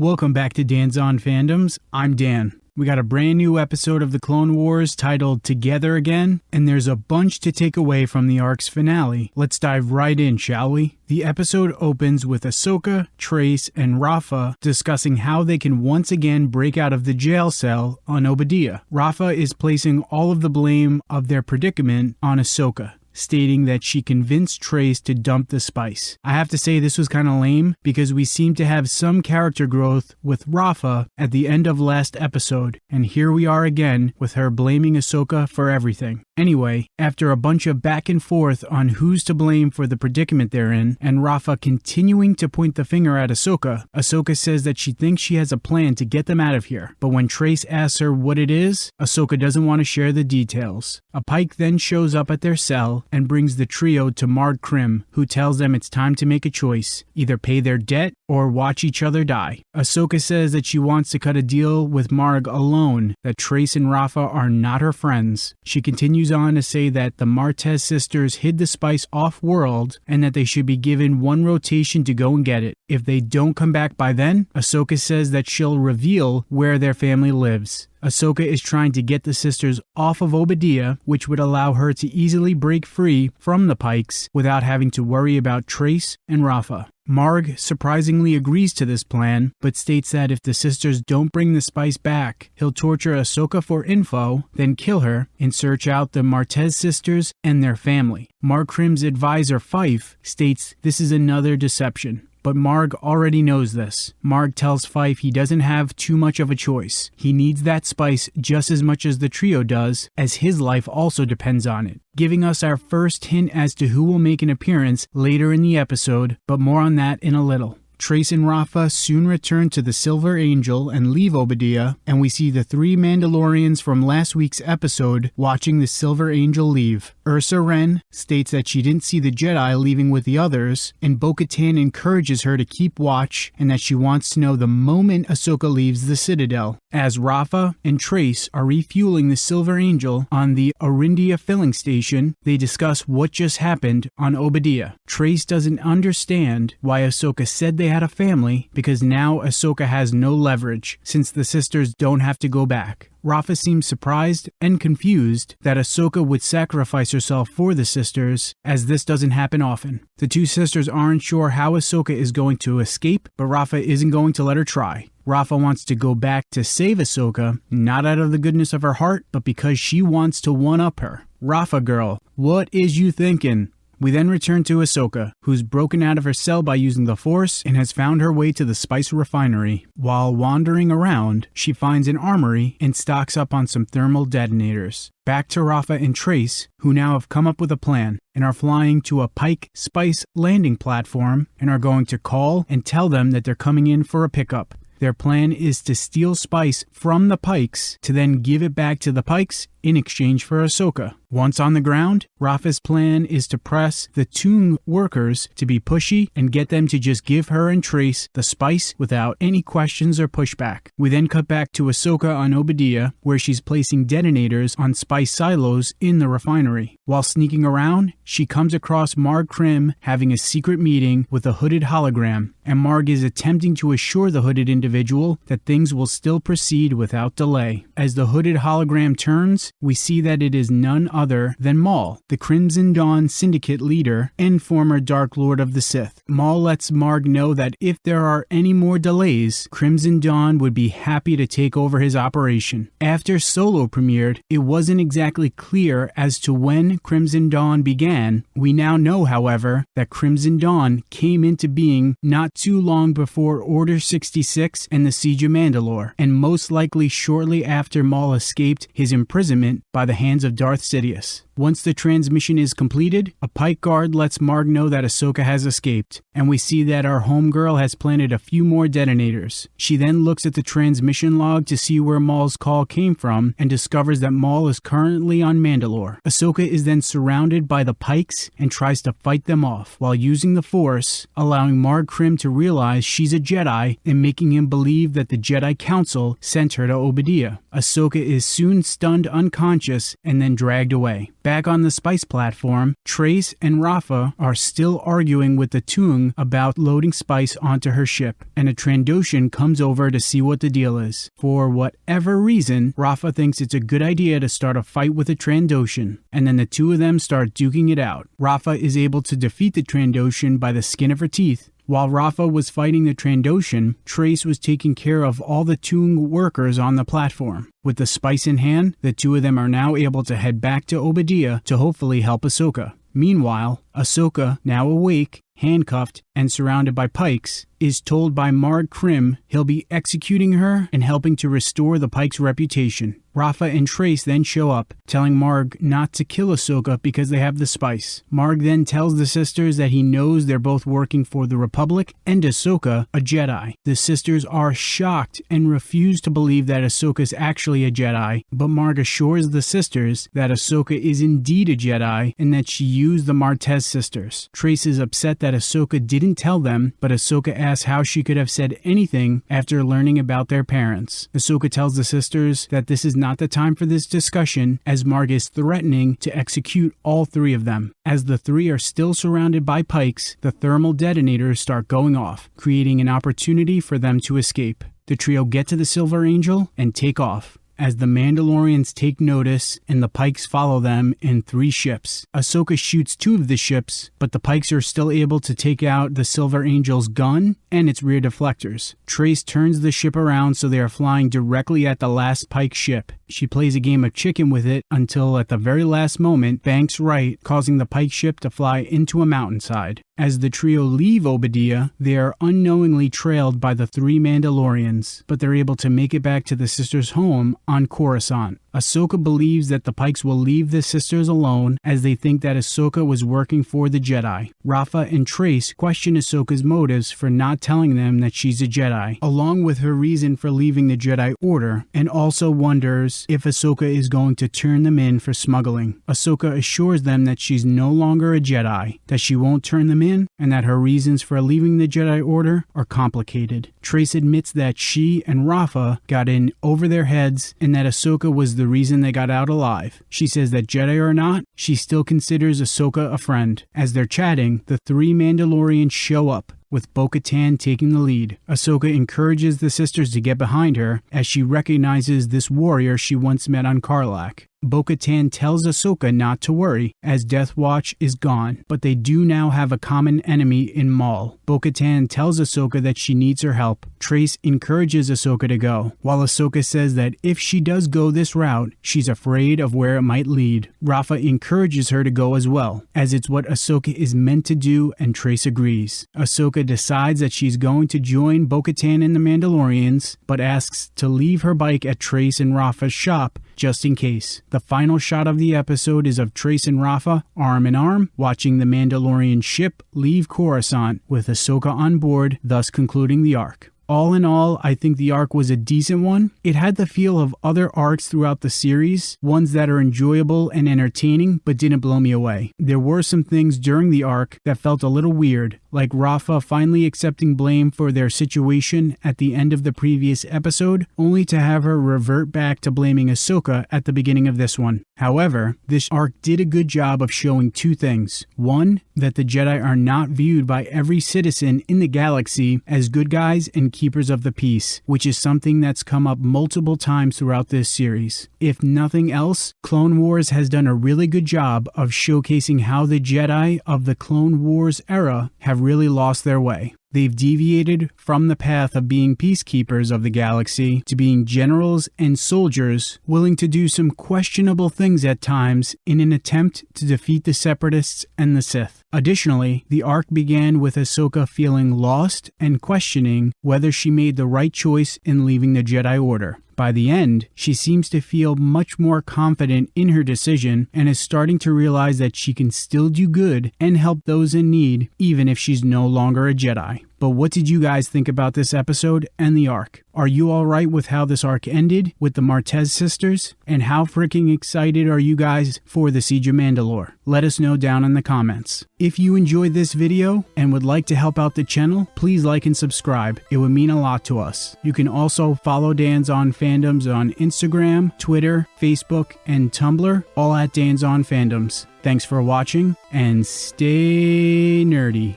Welcome back to Dan's On Fandoms. I'm Dan. We got a brand new episode of the Clone Wars titled Together Again, and there's a bunch to take away from the arc's finale. Let's dive right in, shall we? The episode opens with Ahsoka, Trace, and Rafa discussing how they can once again break out of the jail cell on Oba Diah. Rafa is placing all of the blame of their predicament on Ahsoka stating that she convinced Trace to dump the spice. I have to say this was kind of lame because we seem to have some character growth with Rafa at the end of last episode, and here we are again with her blaming Ahsoka for everything. Anyway, after a bunch of back and forth on who's to blame for the predicament they're in, and Rafa continuing to point the finger at Ahsoka, Ahsoka says that she thinks she has a plan to get them out of here. But when Trace asks her what it is, Ahsoka doesn't want to share the details. A Pike then shows up at their cell and brings the trio to Marg Krim, who tells them it's time to make a choice either pay their debt or watch each other die. Ahsoka says that she wants to cut a deal with Marg alone, that Trace and Rafa are not her friends. She continues on to say that the Martez sisters hid the spice off world and that they should be given one rotation to go and get it. If they don't come back by then, Ahsoka says that she'll reveal where their family lives. Ahsoka is trying to get the sisters off of Oba Diah, which would allow her to easily break free from the Pikes without having to worry about Trace and Rafa. Marg surprisingly agrees to this plan, but states that if the sisters don't bring the spice back, he'll torture Ahsoka for info, then kill her, and search out the Martez sisters and their family. Marg Krim's advisor Fife states this is another deception. But Marg already knows this. Marg tells Fife he doesn't have too much of a choice. He needs that spice just as much as the trio does, as his life also depends on it, giving us our first hint as to who will make an appearance later in the episode, but more on that in a little. Trace and Rafa soon return to the Silver Angel and leave Oba Diah, and we see the three Mandalorians from last week's episode watching the Silver Angel leave. Ursa Wren states that she didn't see the Jedi leaving with the others, and Bo Katan encourages her to keep watch and that she wants to know the moment Ahsoka leaves the Citadel. As Rafa and Trace are refueling the Silver Angel on the Orindia filling station, they discuss what just happened on Oba Diah. Trace doesn't understand why Ahsoka said they had a family because now Ahsoka has no leverage since the sisters don't have to go back. Rafa seems surprised and confused that Ahsoka would sacrifice herself for the sisters, as this doesn't happen often. The two sisters aren't sure how Ahsoka is going to escape, but Rafa isn't going to let her try. Rafa wants to go back to save Ahsoka, not out of the goodness of her heart, but because she wants to one up her. Rafa girl, what is you thinking? We then return to Ahsoka, who's broken out of her cell by using the Force and has found her way to the spice refinery. While wandering around, she finds an armory and stocks up on some thermal detonators. Back to Rafa and Trace, who now have come up with a plan and are flying to a Pike Spice landing platform and are going to call and tell them that they're coming in for a pickup. Their plan is to steal spice from the Pikes to then give it back to the Pikes in exchange for Ahsoka. Once on the ground, Rafa's plan is to press the Toong workers to be pushy and get them to just give her and Trace the spice without any questions or pushback. We then cut back to Ahsoka on Oba Diah, where she's placing detonators on spice silos in the refinery. While sneaking around, she comes across Marg Krim having a secret meeting with a hooded hologram, and Marg is attempting to assure the hooded individual that things will still proceed without delay. As the hooded hologram turns, we see that it is none other than Maul, the Crimson Dawn Syndicate leader and former Dark Lord of the Sith. Maul lets Marg know that if there are any more delays, Crimson Dawn would be happy to take over his operation. After Solo premiered, it wasn't exactly clear as to when Crimson Dawn began. We now know, however, that Crimson Dawn came into being not too long before Order 66 and the Siege of Mandalore, and most likely shortly after Maul escaped his imprisonment by the hands of Darth Sidious. Once the transmission is completed, a pike guard lets Marg know that Ahsoka has escaped, and we see that our homegirl has planted a few more detonators. She then looks at the transmission log to see where Maul's call came from and discovers that Maul is currently on Mandalore. Ahsoka is then surrounded by the pikes and tries to fight them off while using the Force, allowing Marg Krim to realize she's a Jedi and making him believe that the Jedi Council sent her to Oba Diah. Ahsoka is soon stunned unconscious unconscious and then dragged away. Back on the spice platform, Trace and Rafa are still arguing with the Toong about loading spice onto her ship, and a Trandoshan comes over to see what the deal is. For whatever reason, Rafa thinks it's a good idea to start a fight with a Trandoshan, and then the two of them start duking it out. Rafa is able to defeat the Trandoshan by the skin of her teeth, while Rafa was fighting the Trandoshan, Trace was taking care of all the Toong workers on the platform. With the spice in hand, the two of them are now able to head back to Oba Diah to hopefully help Ahsoka. Meanwhile, Ahsoka, now awake, handcuffed, and surrounded by pikes, is told by Marg Krim he'll be executing her and helping to restore the Pike's reputation. Rafa and Trace then show up, telling Marg not to kill Ahsoka because they have the spice. Marg then tells the sisters that he knows they're both working for the Republic and Ahsoka, a Jedi. The sisters are shocked and refuse to believe that Ahsoka's actually a Jedi, but Marg assures the sisters that Ahsoka is indeed a Jedi and that she used the Martez sisters. Trace is upset that Ahsoka didn't tell them, but Ahsoka asks how she could have said anything after learning about their parents. Ahsoka tells the sisters that this is not the time for this discussion, as Marg is threatening to execute all three of them. As the three are still surrounded by pikes, the thermal detonators start going off, creating an opportunity for them to escape. The trio get to the Silver Angel and take off as the Mandalorians take notice and the Pikes follow them in three ships. Ahsoka shoots two of the ships, but the Pikes are still able to take out the Silver Angel's gun and its rear deflectors. Trace turns the ship around so they are flying directly at the last Pike ship. She plays a game of chicken with it until at the very last moment banks right, causing the Pike ship to fly into a mountainside. As the trio leave Oba Diah, they are unknowingly trailed by the three Mandalorians, but they're able to make it back to the sisters' home on Coruscant. Ahsoka believes that the Pikes will leave the sisters alone as they think that Ahsoka was working for the Jedi. Rafa and Trace question Ahsoka's motives for not telling them that she's a Jedi, along with her reason for leaving the Jedi Order, and also wonders if Ahsoka is going to turn them in for smuggling. Ahsoka assures them that she's no longer a Jedi, that she won't turn them in, and that her reasons for leaving the Jedi Order are complicated. Trace admits that she and Rafa got in over their heads and that Ahsoka was the reason they got out alive. She says that Jedi or not, she still considers Ahsoka a friend. As they're chatting, the three Mandalorians show up, with Bo Katan taking the lead. Ahsoka encourages the sisters to get behind her as she recognizes this warrior she once met on Carlac. Bo Katan tells Ahsoka not to worry, as Death Watch is gone, but they do now have a common enemy in Maul. Bo Katan tells Ahsoka that she needs her help. Trace encourages Ahsoka to go, while Ahsoka says that if she does go this route, she's afraid of where it might lead. Rafa encourages her to go as well, as it's what Ahsoka is meant to do, and Trace agrees. Ahsoka decides that she's going to join Bo Katan and the Mandalorians, but asks to leave her bike at Trace and Rafa's shop just in case. The final shot of the episode is of Trace and Rafa, arm in arm, watching the Mandalorian ship leave Coruscant with Ahsoka on board, thus concluding the arc. All in all, I think the arc was a decent one. It had the feel of other arcs throughout the series, ones that are enjoyable and entertaining, but didn't blow me away. There were some things during the arc that felt a little weird, like Rafa finally accepting blame for their situation at the end of the previous episode, only to have her revert back to blaming Ahsoka at the beginning of this one. However, this arc did a good job of showing two things. One, that the Jedi are not viewed by every citizen in the galaxy as good guys and keepers of the peace, which is something that's come up multiple times throughout this series. If nothing else, Clone Wars has done a really good job of showcasing how the Jedi of the Clone Wars era have really lost their way. They've deviated from the path of being peacekeepers of the galaxy to being generals and soldiers willing to do some questionable things at times in an attempt to defeat the Separatists and the Sith. Additionally, the arc began with Ahsoka feeling lost and questioning whether she made the right choice in leaving the Jedi Order. By the end, she seems to feel much more confident in her decision and is starting to realize that she can still do good and help those in need even if she's no longer a Jedi. But what did you guys think about this episode and the arc? Are you alright with how this arc ended with the Martez sisters? And how freaking excited are you guys for the Siege of Mandalore? Let us know down in the comments. If you enjoyed this video and would like to help out the channel, please like and subscribe. It would mean a lot to us. You can also follow Dan's On Fandoms on Instagram, Twitter, Facebook, and Tumblr, all at Dan's On Fandoms. Thanks for watching and stay nerdy.